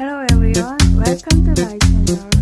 Hello everyone, welcome to my channel.